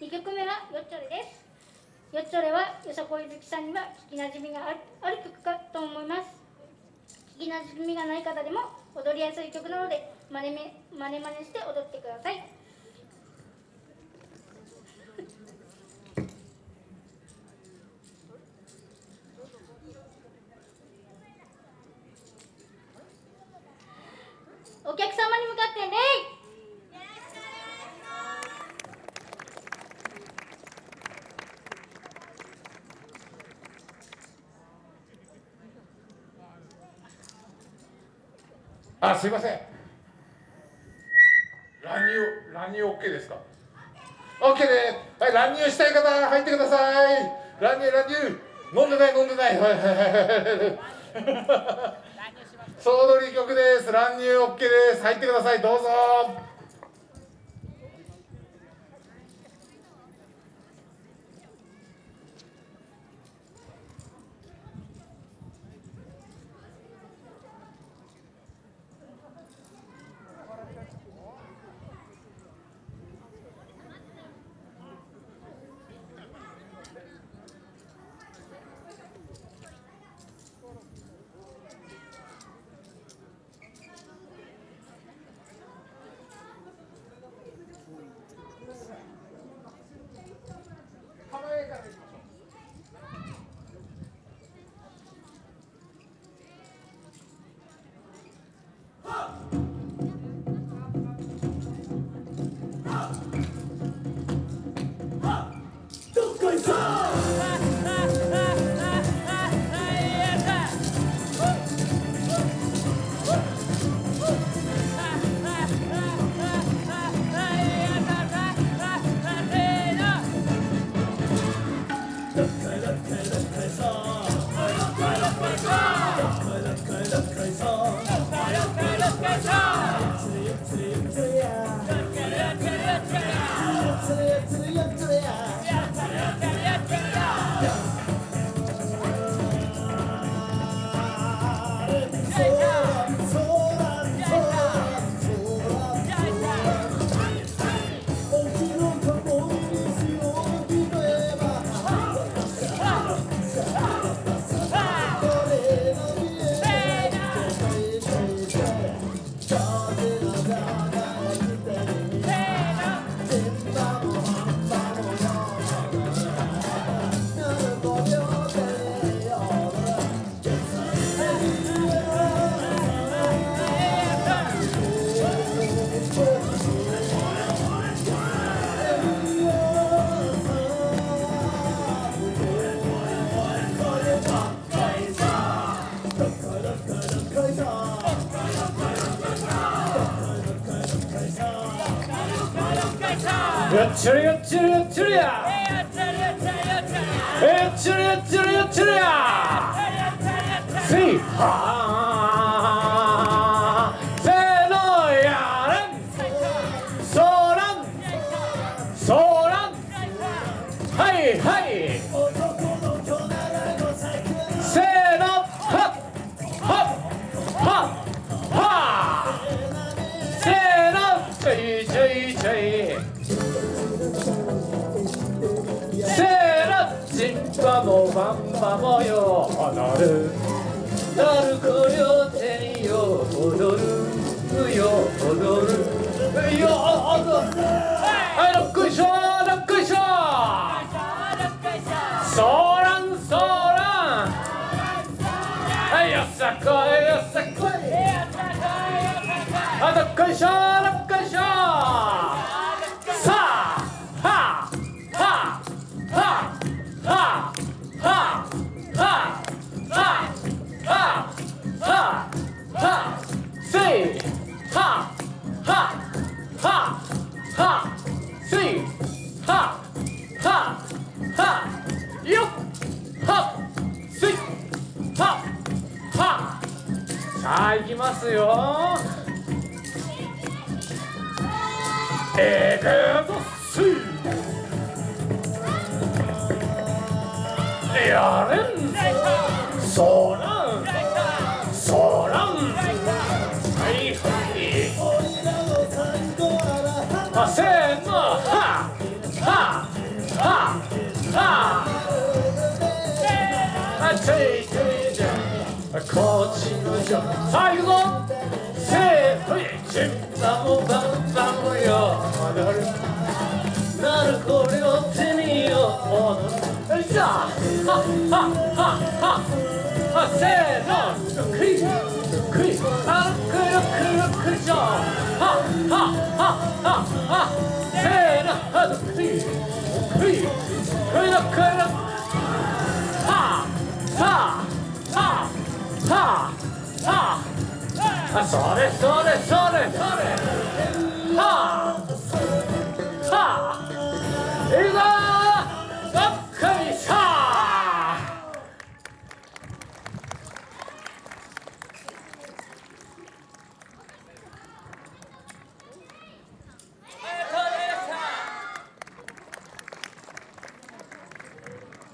2曲目はよっちょれです。よっちょれはよさこい好きさんには聞きなじみがあるある曲かと思います。聞きなじみがない方でも踊りやすい曲なので真似め真似真似して踊ってください。お客様に向かって礼あすいません。乱入乱入 OK ですか？OK です。はい乱入したい方入ってください。乱入乱入。飲んでない飲んでない。はい。はいはいはい総取り曲です。乱入 OK です。入ってください。どうぞやっちゃるやっちゃるやっちゃるや。やっちゃるやっちゃるやっちゃるやっちゃるやっちゃるや。っちゃるやシッパもマンマもよなる。なるこりょ手によ踊る。よ踊る。よ踊る。はいロックショーロックショー。ソーランソーラン。はいよさこいよさこい。あどっこいしょー。きますよ。エスやれんぞ。しょさあ行くぞせーの一バムバムバムよなるこれを手によよいしょはっはっはっはあせーのクイクイあくるくるくるしょはっはっはっははせーのはクイクイくるくるはははははあそれそれそれ